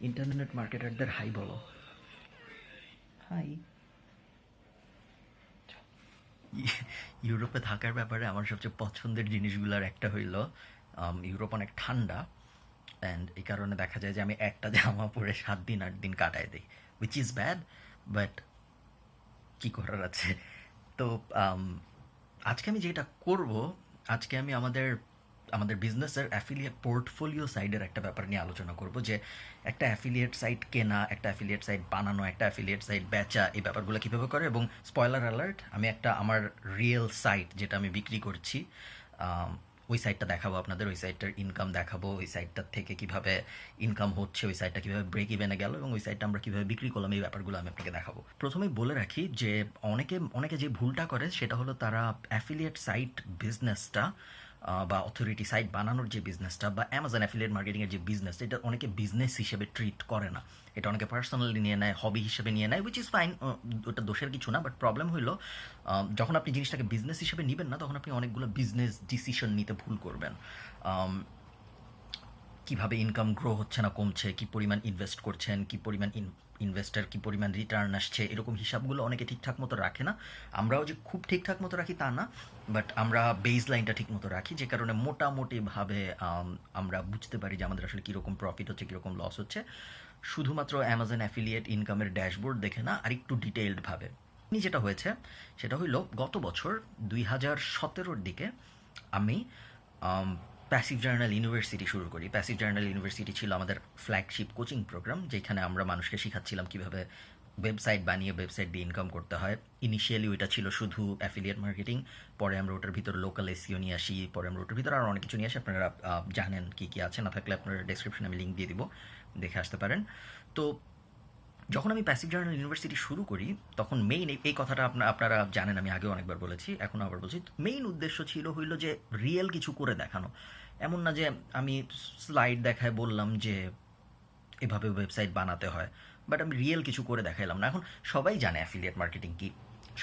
Internet মার্কেটারদের hi বলো। Hi. ইউরোপে থাকার ব্যাপারে আমার সবচেয়ে পছন্দের জিনিসগুলোর একটা হইল ইউরোপ অনেক ঠান্ডা অ্যান্ড এই কারণে দেখা যায় যে আমি একটা জামা পরে সাত দিন আট দিন কাটায় দিই উইচ ইজ ব্যাড বাট কি করার আছে? তো আজকে আমি যেটা করব আজকে আমি আমাদের আমাদের বিজনেসের অ্যাফিলিয়েট পোর্টফোলিও সাইডের একটা ব্যাপার নিয়ে আলোচনা করব যে একটা অ্যাফিলিয়েট সাইট কেনা, একটা অ্যাফিলিয়েট সাইট বানানো, একটা অ্যাফিলিয়েট সাইট বেচা, এই ব্যাপারগুলো কীভাবে করে এবং স্পয়লার অ্যালার্ট আমি একটা আমার রিয়েল সাইট যেটা আমি বিক্রি করছি ওই সাইটটা দেখাবো আপনাদের, ওই সাইটটার ইনকাম দেখাবো, ওই সাইটটার থেকে কীভাবে ইনকাম হচ্ছে, ওই সাইটটা কীভাবে ব্রেক ইভেনে গেল এবং ওই সাইটটা আমরা কীভাবে বিক্রি করলাম, এই ব্যাপারগুলো আমি আপনাকে দেখাবো। প্রথমেই বলে রাখি যে অনেকে অনেকে যে ভুলটা করে সেটা হলো তারা অ্যাফিলিয়েট সাইট বিজনেসটা বা অথরিটি সাইট বানানোর যে বিজনেসটা বা অ্যামাজন অ্যাফিলিয়েট মার্কেটিংয়ের যে বিজনেস এটা অনেকে বিজনেস হিসেবে ট্রিট করে না। এটা অনেকে পার্সোনালি নিয়ে নেয় হবি হিসেবে নিয়ে নেয় উইচ ইজ ফাইন ওটা দোষের কিছু না বাট প্রবলেম হলো যখন আপনি জিনিসটাকে বিজনেস হিসেবে নেবেন না, তখন আপনি অনেকগুলো বিজনেস ডিসিশন নিতে ভুল করবেন। কীভাবে ইনকাম গ্রো হচ্ছে না কমছে, কি পরিমাণ ইনভেস্ট করছেন, কি পরিমাণ ইনভেস্টার কি পরিমাণ রিটার্ন আসছে, এরকম হিসাবগুলো অনেকে ঠিকঠাক মতো রাখে না। আমরাও যে খুব ঠিকঠাক মতো রাখি তা না বাট আমরা বেস লাইনটা ঠিক মতো রাখি, যে কারণে মোটামুটিভাবে আমরা বুঝতে পারি যে আমাদের আসলে কীরকম প্রফিট হচ্ছে, কীরকম লস হচ্ছে। শুধুমাত্র অ্যামাজন অ্যাফিলিয়েট ইনকামের ড্যাশবোর্ড দেখে না আর একটু ডিটেইলডভাবে যেটা হয়েছে, সেটা হইল গত বছর দুই হাজার সতেরোর দিকে আমি প্যাসিভ জার্নাল ইউনিভার্সিটি শুরু করি। প্যাসিভ জার্নাল ইউনিভার্সিটি ছিল আমাদের ফ্ল্যাগশিপ কোচিং প্রোগ্রাম যেখানে আমরা মানুষকে শেখাচ্ছিলাম কীভাবে ওয়েবসাইট বানিয়ে ওয়েবসাইট দিয়ে ইনকাম করতে হয়। ইনিশিয়ালি ওইটা ছিল শুধু অ্যাফিলিয়েট মার্কেটিং পরে আমরা ওটার ভিতর লোকাল এসিও নিয়ে আসি, পরে আমরা ওটার ভিতরে আরও অনেক কিছু নিয়ে আসি। আপনারা জানেন কী কী আছে, না থাকলে আপনারা ডেসক্রিপশনে আমি লিঙ্ক দিয়ে দিব, দেখে আসতে পারেন। তো যখন আমি প্যাসিভ জার্নাল ইউনিভার্সিটি শুরু করি, তখন মেইন এই কথাটা আপনার আপনারা জানেন, আমি আগেও অনেকবার বলেছি, এখন আবার বলছি। মেইন উদ্দেশ্য ছিল হইল যে রিয়েল কিছু করে দেখানো। এমন না যে আমি স্লাইড দেখায় বললাম যে এভাবে ওয়েবসাইট বানাতে হয় বাট আমি রিয়েল কিছু করে দেখাইলাম না। এখন সবাই জানে অ্যাফিলিয়েট মার্কেটিং কি।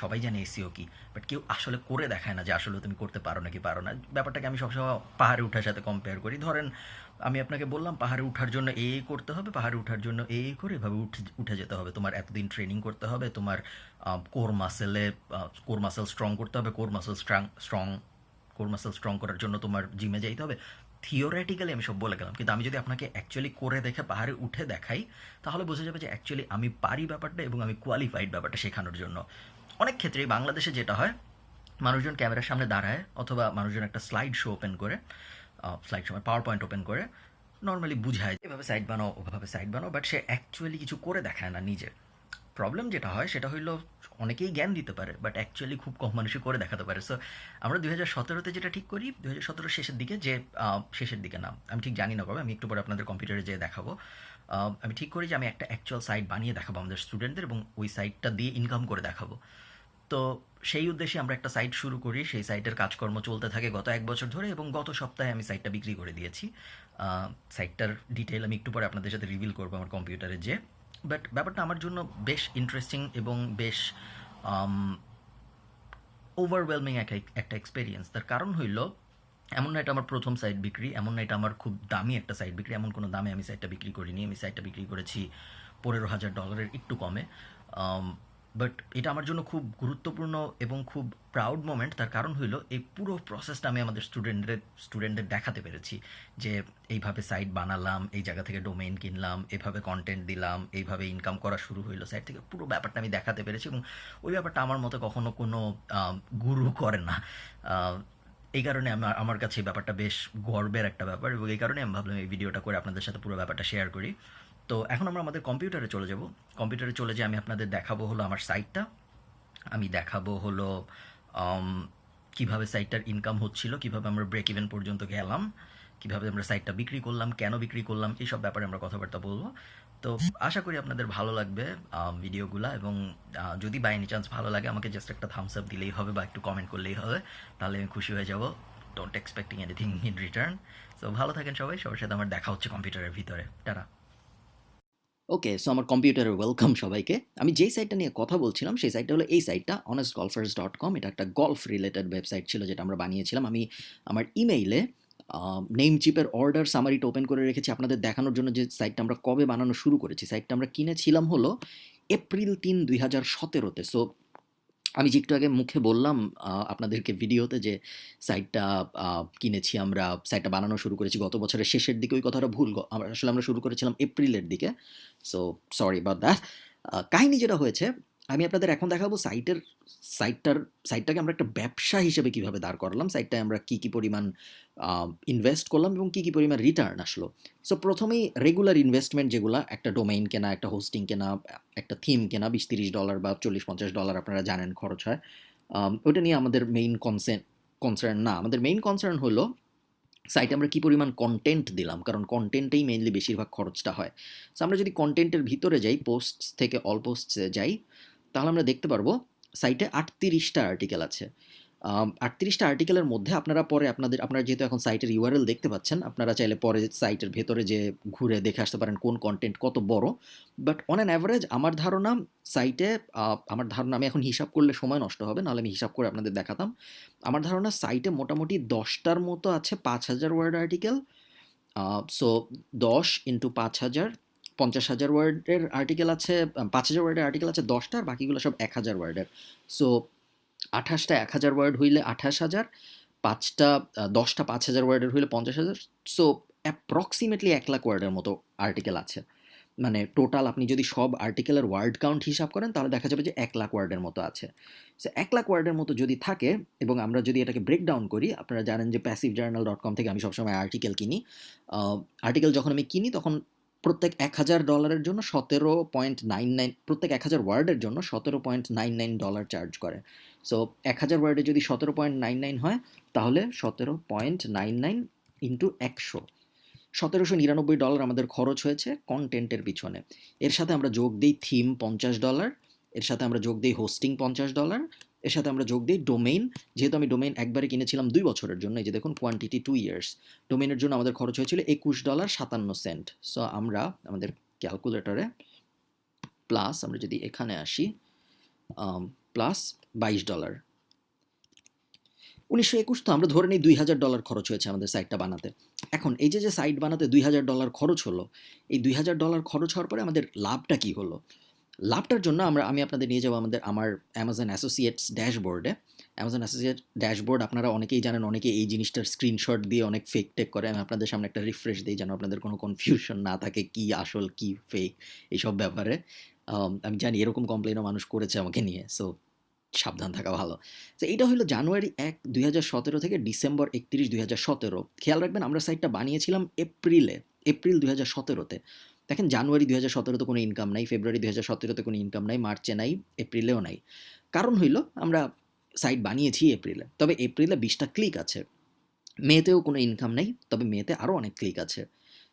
সবাই জানে এসিও কি বাট কেউ আসলে করে দেখায় না যে আসলে তুমি করতে পারো নাকি পারো না। ব্যাপারটাকে আমি সবসময় পাহাড়ে ওঠার সাথে কম্পেয়ার করি। ধরেন, আমি আপনাকে বললাম পাহাড়ে ওঠার জন্য এ করতে হবে, পাহাড়ে ওঠার জন্য এ করে এভাবে উঠে উঠে যেতে হবে। তোমার এতদিন ট্রেনিং করতে হবে, তোমার কোর মাসেলে কোর মাসেল স্ট্রং করতে হবে core muscle strong strong core muscle strong করার জন্য তোমার জিমে যাইতে হবে। থিওরিটিক্যালি আমি সব বলে গেলাম, কিন্তু আমি যদি আপনাকে অ্যাকচুয়ালি করে দেখে পাহাড়ে উঠে দেখাই, তাহলে বোঝা যাবে যে অ্যাকচুয়ালি আমি পারি ব্যাপারটা এবং আমি কোয়ালিফাইড ব্যাপারটা শেখানোর জন্য। অনেক ক্ষেত্রেই বাংলাদেশে যেটা হয়, মানুষজন ক্যামেরার সামনে দাঁড়ায় অথবা মানুষজন একটা স্লাইড শো ওপেন করে স্লাইড সময় পাওয়ার পয়েন্ট ওপেন করে নর্মালি বুঝায় এভাবে সাইড বানাও, ওভাবে সাইড বানাও বাট সে অ্যাকচুয়ালি কিছু করে দেখায় না নিজে। প্রবলেম যেটা হয়, সেটা হইল অনেকেই জ্ঞান দিতে পারে বাট অ্যাকচুয়ালি খুব কম মানুষই করে দেখাতে পারে। সো আমরা দুই হাজার সতেরোতে যেটা ঠিক করি, দুই হাজার সতেরো শেষের দিকে যে শেষের দিকে না, আমি ঠিক জানি না কবে, আমি একটু পরে আপনাদের কম্পিউটারে যেয়ে দেখাবো। আমি ঠিক করি যে আমি একটা অ্যাকচুয়াল সাইট বানিয়ে দেখাবো আমাদের স্টুডেন্টদের এবং ওই সাইটটা দিয়ে ইনকাম করে দেখাবো। তো সেই উদ্দেশ্যে আমরা একটা সাইট শুরু করি। সেই সাইটের কাজকর্ম চলতে থাকে গত এক বছর ধরে এবং গত সপ্তাহে আমি সাইটটা বিক্রি করে দিয়েছি। সাইটটার ডিটেল আমি একটু পরে আপনাদের সাথে রিভিল করব আমার কম্পিউটারে যে বাট ব্যাপারটা আমার জন্য বেশ ইন্টারেস্টিং এবং বেশ ওভারওয়েলমিং একটা একটা এক্সপিরিয়েন্স তার কারণ হইল এমন না এটা আমার প্রথম সাইট বিক্রি, এমন না এটা আমার খুব দামি একটা সাইট বিক্রি, এমন কোনো দামে আমি সাইটটা বিক্রি করিনি। আমি সাইটটা বিক্রি করেছি পনেরো হাজার ডলারের একটু কমে। বাট এটা আমার জন্য খুব গুরুত্বপূর্ণ এবং খুব প্রাউড মোমেন্ট তার কারণ হইল, এই পুরো প্রসেসটা আমি আমাদের স্টুডেন্টদের স্টুডেন্টদের দেখাতে পেরেছি যে এইভাবে সাইট বানালাম, এই জায়গা থেকে ডোমেইন কিনলাম, এভাবে কন্টেন্ট দিলাম, এইভাবে ইনকাম করা শুরু হইল। সাইট থেকে পুরো ব্যাপারটা আমি দেখাতে পেরেছি এবং ওই ব্যাপারটা আমার মতে কখনো কোনো গুরু করে না। এই কারণে আমার আমার কাছে ব্যাপারটা বেশ গর্বের একটা ব্যাপার এবং এই কারণে আমি ভাবলাম এই ভিডিওটা করে আপনাদের সাথে পুরো ব্যাপারটা শেয়ার করি। তো এখন আমরা আমাদের কম্পিউটারে চলে যাব। কম্পিউটারে চলে যে আমি আপনাদের দেখাবো হলো আমার সাইটটা আমি দেখাবো হলো কীভাবে সাইটটার ইনকাম হচ্ছিল, কীভাবে আমরা ব্রেক ইভেন পর্যন্ত গেলাম। কীভাবে আমরা সাইটটা বিক্রি করলাম, কেন বিক্রি করলাম, এইসব ব্যাপারে আমরা কথাবার্তা বলব। তো আশা করি আপনাদের ভালো লাগবে ভিডিওগুলো এবং যদি বাই এনি চান্স ভালো লাগে, আমাকে জাস্ট একটা থামস আপ দিলেই হবে বা একটু কমেন্ট করলেই হবে, তাহলে আমি খুশি হয়ে যাব। Don't expecting anything in return so ভালো থাকেন সবাই, সবার সাথে আমার দেখা হচ্ছে কম্পিউটারের ভিতরে। টাটা। ওকে সো আমার কম্পিউটারে ওয়েলকাম সবাইকে। আমি যেই সাইটটা নিয়ে কথা বলছিলাম, সেই সাইটটা হলো এই সাইটটা অনেস্ট গলফার্স ডট কম এটা একটা গলফ রিলেটেড ওয়েবসাইট ছিল যেটা আমরা বানিয়েছিলাম। আমি আমার ইমেইলে নেম চিপের অর্ডার সামারিটা ওপেন করে রেখেছি। আপনাদের দেখানোর জন্য যে সাইটটা আমরা কবে বানানো শুরু করেছি। সাইটটা আমরা কিনেছিলাম হলো এপ্রিল তিন, দুই হাজার সতেরোতে সো আমি যে একটু আগে মুখে বললাম আপনাদেরকে ভিডিওতে যে সাইটটা কিনেছি আমরা সাইটটা বানানো শুরু করেছি গত বছরের শেষের দিকে। ওই কথাটা ভুল আসলে আমরা শুরু করেছিলাম এপ্রিলের দিকে। সো সরি বা দ্যাট কাহিনী যেটা হয়েছে আমি আপনাদের এখন দেখাবো সাইটের সাইটটার সাইটটাকে আমরা একটা ব্যবসা হিসেবে কীভাবে দাঁড় করালাম সাইটটায় আমরা কী কী পরিমাণ ইনভেস্ট করলাম এবং কী কী পরিমাণ রিটার্ন আসলো। সো প্রথমেই রেগুলার ইনভেস্টমেন্ট যেগুলো, একটা ডোমেইন কেনা, একটা হোস্টিং কেনা, একটা থিম কেনা, বিশ তিরিশ ডলার বা চল্লিশ পঞ্চাশ ডলার আপনারা জানেন খরচ হয়। ওটা নিয়ে আমাদের মেইন কনসেন কনসার্ন না, আমাদের মেইন কনসার্ন হলো সাইটে আমরা কী পরিমাণ কন্টেন্ট দিলাম, কারণ কন্টেন্টেই মেইনলি বেশিরভাগ খরচটা হয়। সো আমরা যদি কন্টেন্টের ভিতরে যাই পোস্ট থেকে অল পোস্টসে যাই তাহলে আমরা দেখতে পারব সাইটে আটত্রিশটা আর্টিকেল আছে। আটত্রিশটা আর্টিকেলের মধ্যে আপনারা পরে আপনাদের, আপনারা যেহেতু এখন সাইটের ইউআরএল দেখতে পাচ্ছেন, আপনারা চাইলে পরে সাইটের ভেতরে যে ঘুরে দেখে আসতে পারেন কোন কন্টেন্ট কত বড়। বাট অন অ্যান অ্যাভারেজ আমার ধারণা সাইটে আমার ধারণা আমি এখন হিসাব করলে সময় নষ্ট হবে, নাহলে আমি হিসাব করে আপনাদের দেখাতাম। আমার ধারণা সাইটে মোটামুটি দশটার মতো আছে পাঁচ হাজার ওয়ার্ড আর্টিকেল সো দশ ইন্টু পাঁচ হাজার পঞ্চাশ হাজার ওয়ার্ডের আর্টিকেল আছে পাঁচ হাজার ওয়ার্ডের আর্টিকেল আছে, দশটা, আর বাকিগুলো সব এক হাজার ওয়ার্ডের। সো আঠাশটা এক হাজার ওয়ার্ড হইলে আঠাশ হাজার, পাঁচটা দশটা পাঁচ হাজার ওয়ার্ডের হইলে পঞ্চাশ হাজার। সো অ্যাপ্রক্সিমেটলি এক লাখ ওয়ার্ডের মতো আর্টিকেল আছে। মানে টোটাল আপনি যদি সব আর্টিকেলের ওয়ার্ড কাউন্ট হিসাব করেন, তাহলে দেখা যাবে যে এক লাখ ওয়ার্ডের মতো আছে। সো এক লাখ ওয়ার্ডের মতো যদি থাকে, এবং আমরা যদি এটাকে ব্রেকডাউন করি, আপনারা জানেন যে প্যাসিভ জার্নাল ডট কম থেকে আমি সবসময় আর্টিকেল কিনি। আর্টিকেল যখন আমি কিনি, তখন প্রত্যেক এক হাজার ডলারের জন্য সতেরো পয়েন্ট নাইন নাইন প্রত্যেক এক হাজার ওয়ার্ডের জন্য সতেরো point nine nine dollar charge করে। সো এক হাজার ওয়ার্ডে যদি সতেরো পয়েন্ট নাইন নাইন হয়, তাহলে সতেরো পয়েন্ট নাইন নাইন ইন্টু একশো। সতেরোশো নিরানব্বই ডলার আমাদের খরচ হয়েছে কন্টেন্টের পিছনে। এর সাথে আমরা যোগ দিই থিম পঞ্চাশ ডলার এর সাথে আমরা যোগ দিই হোস্টিং পঞ্চাশ ডলার এর সাথে আমরা যোগ দিই ডোমেইন যেহেতু আমি ডোমেইন একবারে কিনেছিলাম দুই বছরের জন্য, এই যে দেখুন কোয়ান্টিটি টু ইয়ার্স ডোমেইনের জন্য আমাদের খরচ হয়েছিল একুশ ডলার সাতান্ন সেন্ট সো আমরা আমাদের ক্যালকুলেটরে প্লাস আমরা যদি এখানে আসি প্লাস বাইশ ডলার উনিশশো একুশ তো আমরা ধরে নিই দুই হাজার ডলার খরচ হয়েছে আমাদের সাইটটা বানাতে। এখন এই যে যে সাইট বানাতে দুই হাজার ডলার খরচ হলো, এই দুই হাজার ডলার খরচ হওয়ার পরে আমাদের লাভটা কি হলো? লাভটার জন্য আমরা, আমি আপনাদের নিয়ে যাব আমাদের, আমার অ্যামাজন অ্যাসোসিয়েটস ড্যাশবোর্ডে অ্যামাজন অ্যাসোসিয়েট ড্যাশবোর্ড আপনারা অনেকেই জানেন, অনেকে এই জিনিসটার স্ক্রিনশট দিয়ে অনেক ফেক টেক করে। আমি আপনাদের সামনে একটা রিফ্রেশ দিই যেন আপনাদের কোনো কনফিউশন না থাকে কি আসল, কি ফেক এইসব ব্যাপারে। আমি জানি এরকম কমপ্লেনও মানুষ করেছে আমাকে নিয়ে সো সাবধান থাকা ভালো। তো এইটা হলো জানুয়ারি এক দুই থেকে ডিসেম্বর একত্রিশ দুই খেয়াল রাখবেন, আমরা সাইটটা বানিয়েছিলাম এপ্রিলে, এপ্রিল দুই হাজার সতেরোতে। দেখেন জানুয়ারি দুই হাজার সতেরোতে কোনো ইনকাম নাই, ফেব্রুয়ারি দুই হাজার সতেরোতে কোনো ইনকাম নাই, মার্চে নাই, এপ্রিলেও নাই। কারণ হইল আমরা সাইট বানিয়েছি এপ্রিলে, তবে এপ্রিলে বিশটা ক্লিক আছে। মেতেও কোনো ইনকাম নেই, তবে মেতে আরও অনেক ক্লিক আছে।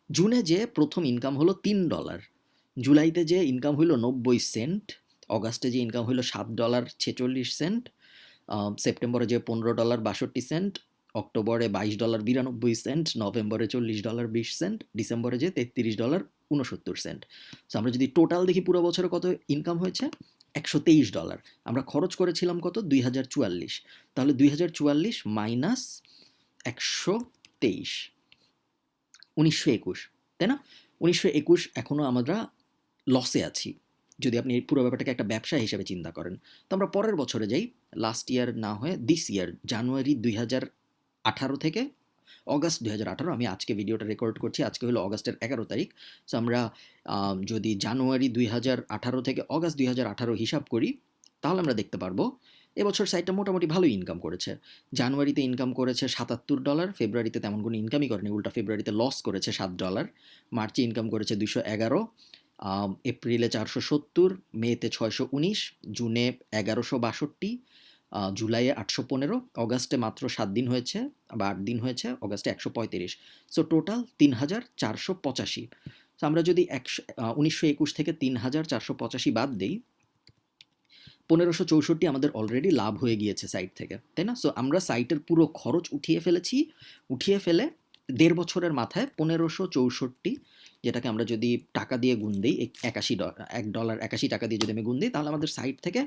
জুনে যে প্রথম ইনকাম হলো তিন ডলার জুলাইতে যে ইনকাম হইল নব্বই সেন্ট অগাস্টে যে ইনকাম হইল সাত ডলার ছেচল্লিশ সেন্ট সেপ্টেম্বরে যে পনেরো ডলার বাষট্টি সেন্ট অক্টোবরে বাইশ ডলার বিরানব্বই সেন্ট, নভেম্বরে চল্লিশ ডলার বিশ সেন্ট, ডিসেম্বরে যে তেত্রিশ ডলার উনসত্তর সেন্ট। সো আমরা যদি টোটাল দেখি পুরো বছরে কত ইনকাম হয়েছে? একশো তেইশ ডলার। আমরা খরচ করেছিলাম কত? দুই হাজার চুয়াল্লিশ। তাহলে দুই হাজার চুয়াল্লিশ মাইনাস একশো তেইশ। উনিশশো একুশ। তাই না? উনিশশো একুশ এখনও আমরা লসে আছি। যদি আপনি এই পুরো ব্যাপারটাকে একটা ব্যবসা হিসেবে চিন্তা করেন। তো আমরা পরের বছরে যাই। লাস্ট ইয়ার না হয়ে দিস ইয়ার জানুয়ারি দুই হাজার আঠারো থেকে অগাস্ট দুই হাজার আমি আজকে ভিডিওটা রেকর্ড করছি। আজকে হলো অগাস্টের এগারো তারিখ। সো আমরা যদি জানুয়ারি দুই হাজার আঠারো থেকে অগাস্ট দুই হাজার আঠারো হিসাব করি, তাহলে আমরা দেখতে পারব, এবছর সাইটটা মোটামুটি ভালোই ইনকাম করেছে। জানুয়ারিতে ইনকাম করেছে সাতাত্তর ডলার ফেব্রুয়ারিতে তেমন কোনো ইনকামই করেনি, উল্টা ফেব্রুয়ারিতে লস করেছে সাত ডলার মার্চে ইনকাম করেছে দুশো এগারো এপ্রিলে চারশো সত্তর, মেতে ছয়শো উনিশ, জুনে এগারোশো বাষট্টি জুলাইয়ে আটশো পনেরো, অগাস্টে মাত্র সাত দিন হয়েছে, বা আট দিন হয়েছে, অগাস্টে একশো পঁয়ত্রিশ। সো টোটাল তিন হাজার চারশো পঁচাশি। তো আমরা যদি একশো উনিশশো একুশ থেকে তিন হাজার চারশো পঁচাশি বাদ দিই, পনেরোশো চৌষট্টি আমাদের অলরেডি লাভ হয়ে গিয়েছে সাইট থেকে, তাই না? সো আমরা সাইটের পুরো খরচ উঠিয়ে ফেলেছি, উঠিয়ে ফেলে দেড় বছরের মাথায় পনেরোশো চৌষট্টি যেটাকে আমরা যদি টাকা দিয়ে গুণ দিই একাশি এক ডলার একাশি টাকা দিয়ে যদি আমি গুণ দিই, তাহলে আমাদের সাইট থেকে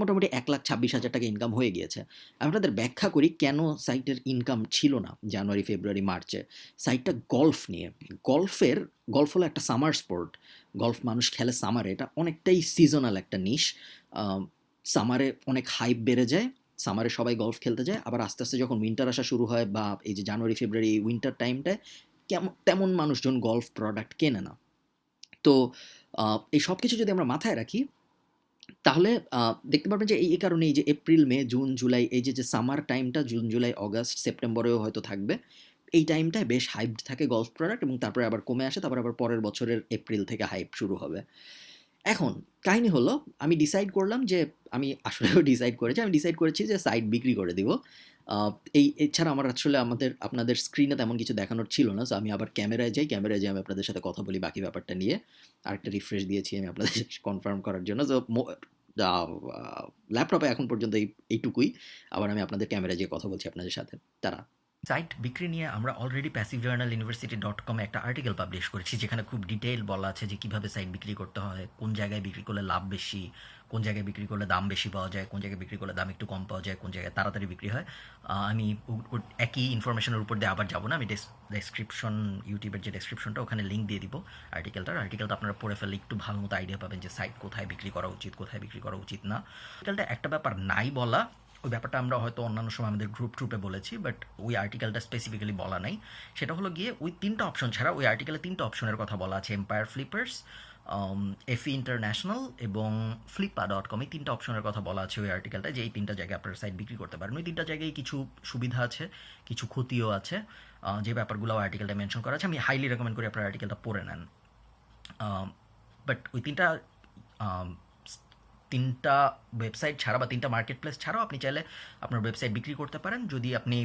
মোটামুটি এক লাখ ছাব্বিশ হাজার টাকা ইনকাম হয়ে গিয়েছে। আমি আপনাদের ব্যাখ্যা করি কেন সাইটের ইনকাম ছিল না জানুয়ারি, ফেব্রুয়ারি, মার্চে। সাইটটা গল্ফ নিয়ে গল্ফের গল্ফ হলো একটা সামার স্পোর্ট গল্ফ মানুষ খেলে সামারে এটা অনেকটাই সিজনাল একটা নিশ সামারে অনেক হাইপ বেড়ে যায় সামারে সবাই গল্ফ খেলতে যায়, আবার আস্তে আস্তে যখন উইন্টার আসা শুরু হয় বা এই যে জানুয়ারি, ফেব্রুয়ারি উইন্টার টাইমটায় কেমন, তেমন মানুষজন গল্ফ প্রোডাক্ট কেনে না। তো এই সব কিছু যদি আমরা মাথায় রাখি, তাহলে দেখতে পারবেন যে এই কারণে এই যে এপ্রিল মে জুন জুলাই এই যে যে সামার টাইমটা জুন জুলাই অগাস্ট সেপ্টেম্বরেও হয়তো থাকবে, এই টাইমটায় বেশ হাইপ থাকে গল্ফ প্রোডাক্ট এবং তারপরে আবার কমে আসে, তারপর আবার পরের বছরের এপ্রিল থেকে হাইপ শুরু হবে। এখন, কাহিনী হলো, আমি ডিসাইড করলাম যে, আমি আসলেও ডিসাইড করেছি, আমি ডিসাইড করেছি যে সাইট বিক্রি করে দিব। এই এছাড়া আমার আসলে আমাদের, আপনাদের স্ক্রিনে তেমন কিছু দেখানোর ছিল না সো আমি আবার ক্যামেরায় যাই ক্যামেরায় যাই আমি আপনাদের সাথে কথা বলি বাকি ব্যাপারটা নিয়ে। আরেকটা রিফ্রেশ দিয়েছি আমি আপনাদের কনফার্ম করার জন্য সো ল্যাপটপে এখন পর্যন্ত এই, এইটুকুই। আবার আমি আপনাদের ক্যামেরায় যেয়ে কথা বলছি আপনাদের সাথে। তারা। সাইট বিক্রি নিয়ে আমরা already passive journal university dot কমে একটা আর্টিকেল পাবলিশ করেছি, যেখানে খুব ডিটেইল বলা আছে যে কীভাবে সাইট বিক্রি করতে হয়, কোন জায়গায় বিক্রি করলে লাভ বেশি, কোন জায়গায় বিক্রি করলে দাম বেশি পাওয়া যায়, কোন জায়গায় বিক্রি করলে দাম একটু কম পাওয়া যায়, কোন জায়গায় তাড়াতাড়ি বিক্রি হয়। আমি একই ইনফরমেশনের উপর দিয়ে আবার যাব না, আমি ডেসক্রিপশন ইউটিউবের যে ডেসক্রিপশনটা ওখানে লিঙ্ক দিয়ে দিব আর্টিকেলটার আর্টিকেলটা আপনারা পড়ে ফেললে একটু ভালো মতো আইডিয়া পাবেন যে সাইট কোথায় বিক্রি করা উচিত, কোথায় বিক্রি করা উচিত না। আর্টিকেলটা একটা ব্যাপার নাই বলা ওই ব্যাপারটা আমরা হয়তো অন্যান্য সময় আমাদের গ্রুপ ট্রুপে বলেছি বাট ওই আর্টিকেলটা স্পেসিফিক্যালি বলা নাই। সেটা হলো গিয়ে ওই তিনটা অপশন ছাড়া ওই আর্টিকেলে তিনটা অপশনের কথা বলা আছে এম্পায়ার ফ্লিপার্স এফি ইন্টারন্যাশনাল এবং ফ্লিপা ডট কম এই তিনটা অপশনের কথা বলা আছে ওই আর্টিকেলটা যে এই তিনটা জায়গায় আপনার সাইট বিক্রি করতে পারেন ওই তিনটা জায়গায় কিছু সুবিধা আছে, কিছু ক্ষতিও আছে যে ব্যাপারগুলো আর্টিকেলটা মেনশন করা আছে। আমি হাইলি রেকমেন্ড করি আপনার আর্টিকেলটা পড়ে নেন। বাট ওই তিনটা তিনটা ওয়েবসাইট ছাড়া বা তিনটা মার্কেট প্লেস ছাড়াও আপনি চাইলে আপনার ওয়েবসাইট বিক্রি করতে পারেন। যদি আপনি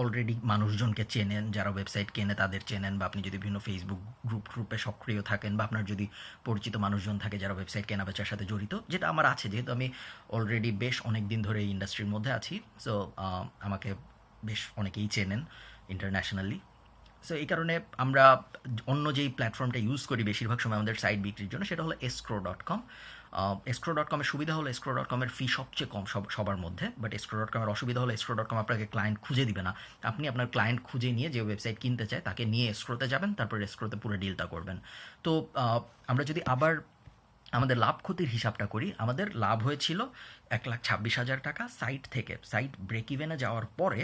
অলরেডি মানুষজনকে চেনেন, যারা ওয়েবসাইট কেনে তাদের চেনেন বা আপনি যদি বিভিন্ন ফেসবুক গ্রুপ গ্রুপে সক্রিয় থাকেন বা আপনার যদি পরিচিত মানুষজন থাকে যারা ওয়েবসাইট কেনা বেচার সাথে জড়িত, যেটা আমার আছে, যেহেতু আমি অলরেডি বেশ অনেক দিন ধরে এই ইন্ডাস্ট্রির মধ্যে আছি সো আমাকে বেশ অনেকেই চেনেন ইন্টারন্যাশনালি সো এই কারণে আমরা অন্য যেই প্ল্যাটফর্মটা ইউজ করি বেশিরভাগ সময় আমাদের সাইট বিক্রির জন্য, সেটা হলো escrow dot com escrow dot কমের সুবিধা হলো এসক্রো ডট কমের ফি সবচেয়ে কম সব, সবার মধ্যে বাট এসক্রো ডট কমের অসুবিধা হলো এসক্রো ডট কম আপনাকে ক্লায়েন্ট খুঁজে দিবে না। আপনি আপনার ক্লায়েন্ট খুঁজে নিয়ে যে ওয়েবসাইট কিনতে চায়, তাকে নিয়ে এসক্রোতে যাবেন, তারপর এসক্রোতে পুরো ডিলটা করবেন। তো আমরা যদি আবার আমাদের লাভ ক্ষতির হিসাবটা করি, আমাদের লাভ হয়েছিল এক লাখ ছাব্বিশ হাজার টাকা সাইট থেকে। সাইট ব্রেক ইভেনে যাওয়ার পরে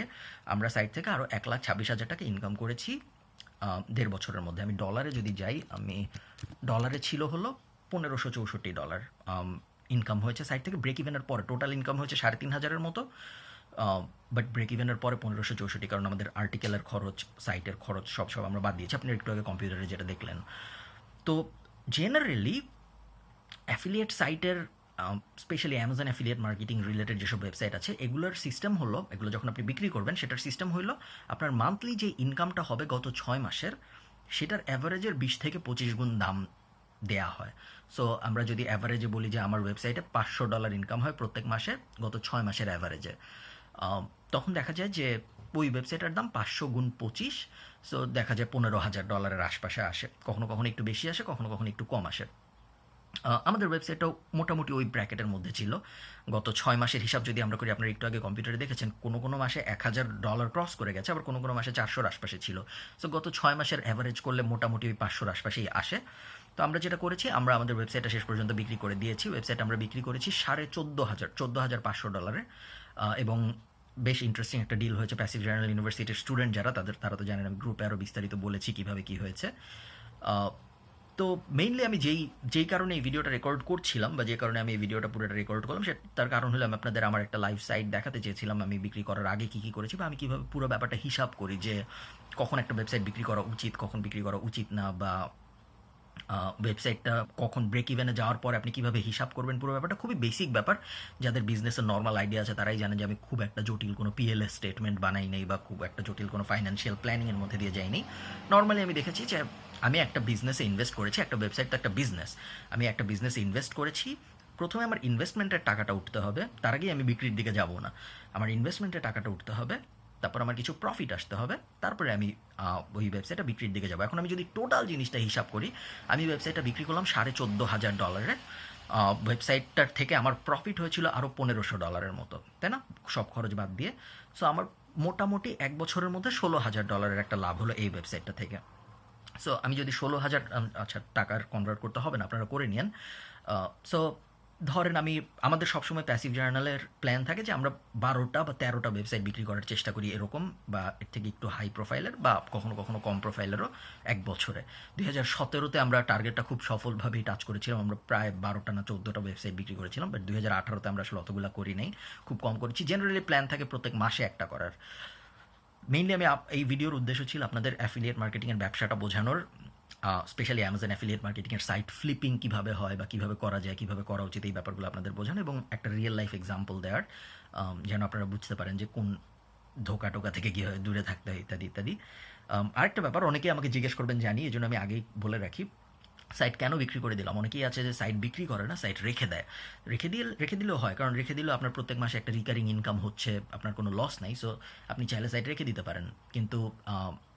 আমরা সাইট থেকে আরও এক লাখ ছাব্বিশ হাজার টাকা ইনকাম করেছি দেড় বছরের মধ্যে। আমি ডলারে যদি যাই, আমি ডলারে ছিল হলো পনেরোশো চৌষট্টি ডলার ইনকাম হয়েছে সাইট থেকে ব্রেক ইভেনের পরে টোটাল ইনকাম হয়েছে সাড়ে তিন হাজারের মতো বাট ব্রেক ইভেনের পরে পনেরোশো চৌষট্টি, কারণ আমাদের আর্টিকেলের খরচ সাইটের খরচ, সব সব আমরা বাদ দিয়েছি। আপনি একটু আগে কম্পিউটারে যেটা দেখলেন। তো জেনারেলি অ্যাফিলিয়েট সাইটের specially Amazon affiliate marketing related যেসব ওয়েবসাইট আছে, এগুলোর সিস্টেম হলো, এগুলো যখন আপনি বিক্রি করবেন, সেটার সিস্টেম হলো আপনার মান্থলি যে ইনকামটা হবে গত ছয় মাসের, সেটার অ্যাভারেজের বিশ থেকে পঁচিশ গুণ দাম দেয়া হয়। সো আমরা যদি অ্যাভারেজে বলি যে আমার ওয়েবসাইটে পাঁচশো ডলার ইনকাম হয় প্রত্যেক মাসে, গত ছয় মাসের অ্যাভারেজে তখন দেখা যায় যে ওই ওয়েবসাইটের দাম পাঁচশো গুণ পঁচিশ সো দেখা যায় পনেরো হাজার ডলারের আশপাশে আসে। কখনো কখনো একটু বেশি আসে, কখনো কখনো একটু কম আসে। আমাদের ওয়েবসাইটটাও মোটামুটি ওই ব্র্যাকেটের মধ্যে ছিল। গত ছয় মাসের হিসাব যদি আমরা করি, আপনারা একটু আগে কম্পিউটারে দেখেছেন, কোনো কোনো মাসে এক হাজার ডলার ক্রস করে গেছে, আবার কোনো কোনো মাসে চারশোর আশপাশে ছিল। সো গত ছয় মাসের অ্যাভারেজ করলে মোটামুটি ওই পাঁচশোর আশপাশেই আসে। তো আমরা যেটা করেছি, আমরা আমাদের ওয়েবসাইটটা শেষ পর্যন্ত বিক্রি করে দিয়েছি। ওয়েবসাইট আমরা বিক্রি করেছি সাড়ে চোদ্দ হাজার চোদ্দ হাজার পাঁচশো ডলারে এবং বেশ ইন্টারেস্টিং একটা ডিল হয়েছে প্যাসিভ জেনারেল ইউনিভার্সিটির স্টুডেন্ট যারা, তাদের, তারা তো জানেন আমি গ্রুপে আরও বিস্তারিত বলেছি কীভাবে কী হয়েছে। তো মেইনলি আমি যেই যেই কারণে এই ভিডিওটা রেকর্ড করছিলাম বা যে কারণে আমি এই ভিডিওটা পুরোটা রেকর্ড করলাম, সে, তার কারণ হলো আমি আপনাদের আমার একটা লাইভ সাইট দেখাতে চেয়েছিলাম, আমি বিক্রি করার আগে কী কী করেছি বা আমি কীভাবে পুরো ব্যাপারটা হিসাব করি যে কখন একটা ওয়েবসাইট বিক্রি করা উচিত, কখন বিক্রি করা উচিত না বা ওয়েবসাইটটা কখন ব্রেক ইভেনে যাওয়ার পরে আপনি কীভাবে হিসাব করবেন, পুরো ব্যাপারটা খুবই বেসিক ব্যাপার। যাদের বিজনেসের নর্মাল আইডিয়া আছে, তারাই জানে যে আমি খুব একটা জটিল কোনো পিএলএস স্টেটমেন্ট বানাই নেই বা খুব একটা জটিল কোনো ফাইন্যান্সিয়াল প্ল্যানিংয়ের মধ্যে দিয়ে যাইনি নর্মালি আমি দেখেছি যে আমি একটা বিজনেসে ইনভেস্ট করেছি, একটা ওয়েবসাইট তো একটা বিজনেস আমি একটা বিজনেসে ইনভেস্ট করেছি, প্রথমে আমার ইনভেস্টমেন্টের টাকাটা উঠতে হবে, তার আগেই আমি বিক্রির দিকে যাব না। আমার ইনভেস্টমেন্টের টাকাটা উঠতে হবে তারপর আমার কিছু প্রফিট আসতে হবে, তারপরে আমি ওই ওয়েবসাইটটা বিক্রির দিকে যাব। এখন আমি যদি টোটাল জিনিসটা হিসাব করি, আমি ওয়েবসাইটটা বিক্রি করলাম সাড়ে চোদ্দ হাজার ডলারে ওয়েবসাইটটার থেকে আমার প্রফিট হয়েছিল আরও পনেরোশো ডলারের মতো, তাই না? সব খরচ বাদ দিয়ে। সো আমার মোটামুটি এক বছরের মধ্যে ষোলো হাজার ডলারের একটা লাভ হলো এই ওয়েবসাইটটা থেকে। সো আমি যদি ষোলো হাজার আচ্ছা টাকার কনভার্ট করতে হবে না, আপনারা করে নিন সো ধরেন আমি, আমাদের সবসময় প্যাসিভ জার্নালের প্ল্যান থাকে যে আমরা বারোটা বা তেরোটা ওয়েবসাইট বিক্রি করার চেষ্টা করি এরকম বা এর থেকে একটু হাই প্রোফাইলের বা কখনো কখনো কম প্রোফাইলেরও এক বছরে। দুই হাজার সতেরোতে আমরা টার্গেটটা খুব সফলভাবেই টাচ করেছিলাম। আমরা প্রায় বারোটা না চোদ্দোটা ওয়েবসাইট বিক্রি করেছিলাম বাট দুই হাজার আঠারোতে আমরা আসলে অতগুলো করি নাই, খুব কম করেছি। জেনারেলি প্ল্যান থাকে প্রত্যেক মাসে একটা করার। মেইনলি আমি এই ভিডিওর উদ্দেশ্য ছিল আপনাদের অ্যাফিলিয়েট মার্কেটিংয়ের ব্যবসাটা বোঝানোর। স্পেশালি অ্যামাজন অ্যাফিলিয়েট মার্কেটিংয়ের সাইট ফ্লিপিং কীভাবে হয় বা কীভাবে করা যায়, কীভাবে করা উচিত, এই ব্যাপারগুলো আপনাদের বোঝানো এবং একটা রিয়েল লাইফ এক্সাম্পল দেওয়ার যেন আপনারা বুঝতে পারেন যে কোন ধোকা টোকা থেকে কীভাবে দূরে থাকতে হয়, ইত্যাদি ইত্যাদি। আরেকটা ব্যাপার অনেকেই আমাকে জিজ্ঞেস করবেন জানি এই জন্য আমি আগেই বলে রাখি সাইট কেন বিক্রি করে দিলাম? অনেকেই আছে যে সাইট বিক্রি করে না সাইট রেখে দেয়। রেখে দিয়ে রেখে দিলেও হয়, কারণ রেখে দিলেও আপনার প্রত্যেক মাসে একটা রিকারিং ইনকাম হচ্ছে, আপনার কোনো লস নাই সো আপনি চাইলে সাইট রেখে দিতে পারেন। কিন্তু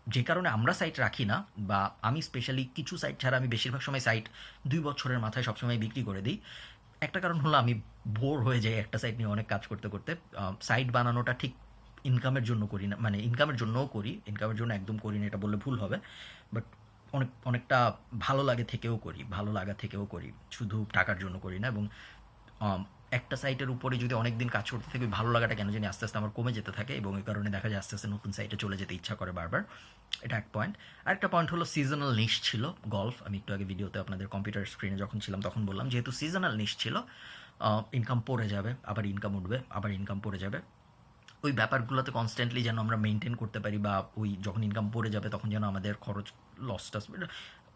যে কারণে আমরা সাইট রাখি না বা আমি স্পেশালি কিছু সাইট ছাড়া আমি বেশিরভাগ সময় সাইট দুই বছরের মাথায় সবসময় বিক্রি করে দিই। একটা কারণ হলো আমি বোর হয়ে যাই একটা সাইট নিয়ে অনেক কাজ করতে করতে। সাইট বানানোটা ঠিক ইনকামের জন্য করি না মানে ইনকামের জন্যও করি ইনকামের জন্য একদম করি না, এটা বললে ভুল হবে। বাট অনেক, অনেকটা ভালো লাগে থেকেও করি, ভালো লাগা থেকেও করি, শুধু টাকার জন্য করি না এবং একটা সাইটের উপরে যদি অনেকদিন কাজ করতে থাকি ভালো লাগাটা কেন জানি আস্তে আস্তে আমার কমে যেতে থাকে এবং এই কারণে দেখা যায় আস্তে আস্তে নতুন সাইটে চলে যেতে ইচ্ছা করে বারবার। এটা এক পয়েন্ট আরেকটা পয়েন্ট হলো সিজনাল নিশ ছিল গল্ফ আমি একটু আগে ভিডিওতে আপনাদের কম্পিউটার স্ক্রিনে যখন ছিলাম তখন বললাম, যেহেতু সিজনাল নিশ ছিল ইনকাম পড়ে যাবে, আবার ইনকাম উঠবে, আবার ইনকাম পড়ে যাবে। ওই ব্যাপারগুলোতে কনস্ট্যান্টলি যেন আমরা মেনটেন করতে পারি বা ওই যখন ইনকাম পড়ে যাবে তখন যেন আমাদের খরচ লসটা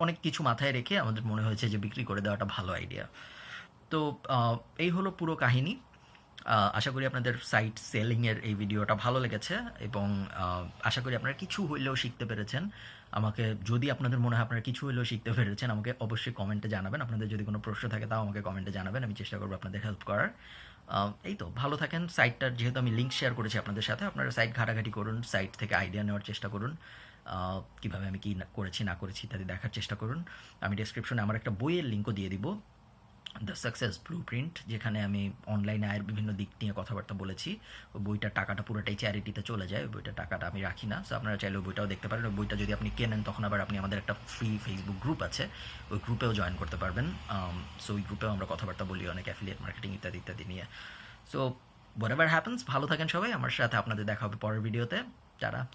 অনেক কিছু মাথায় রেখে আমাদের মনে হয়েছে যে বিক্রি করে দেওয়াটা ভালো আইডিয়া তো এই হলো পুরো কাহিনী। আশা করি আপনাদের সাইট সেলিংয়ের এই ভিডিওটা ভালো লেগেছে এবং আশা করি আপনারা কিছু হইলেও শিখতে পেরেছেন। আমাকে যদি আপনাদের মনে হয় আপনারা কিছু হইলেও শিখতে পেরেছেন, আমাকে অবশ্যই কমেন্টে জানাবেন। আপনাদের যদি কোনো প্রশ্ন থাকে তাও আমাকে কমেন্টে জানাবেন, আমি চেষ্টা করব আপনাদের হেল্প করার। এই তো, ভালো থাকেন। সাইটটার যেহেতু আমি লিঙ্ক শেয়ার করেছি আপনাদের সাথে, আপনারা সাইট ঘাটাঘাটি করুন সাইট থেকে আইডিয়া নেওয়ার চেষ্টা করুন। কীভাবে আমি কি করেছি, না করেছি ইত্যাদি দেখার চেষ্টা করুন। আমি ডেসক্রিপশনে আমার একটা বইয়ের লিঙ্কও দিয়ে দিব। দ্য সাকসেস ব্লু প্রিন্ট যেখানে আমি অনলাইনে আয়ের বিভিন্ন দিক নিয়ে কথাবার্তা বলেছি, ওই বইটার টাকাটা পুরোটাই চ্যারিটিতে চলে যায়, ওই বইটার টাকাটা আমি রাখি না। সো আপনারা চাইলে ওই বইটাও দেখতে পারেন। ওই বইটা যদি আপনি কেনেন, তখন আবার আপনি আমাদের একটা ফ্রি ফেসবুক গ্রুপ আছে। ওই গ্রুপেও জয়েন করতে পারবেন। সো ওই গ্রুপেও আমরা কথাবার্তা বলি অনেক অ্যাফিলিয়েট মার্কেটিং ইত্যাদি ইত্যাদি নিয়ে। সো হোয়াট এভার হ্যাপেন্স ভালো থাকেন সবাই। আমার সাথে আপনাদের দেখা হবে পরের ভিডিওতে যারা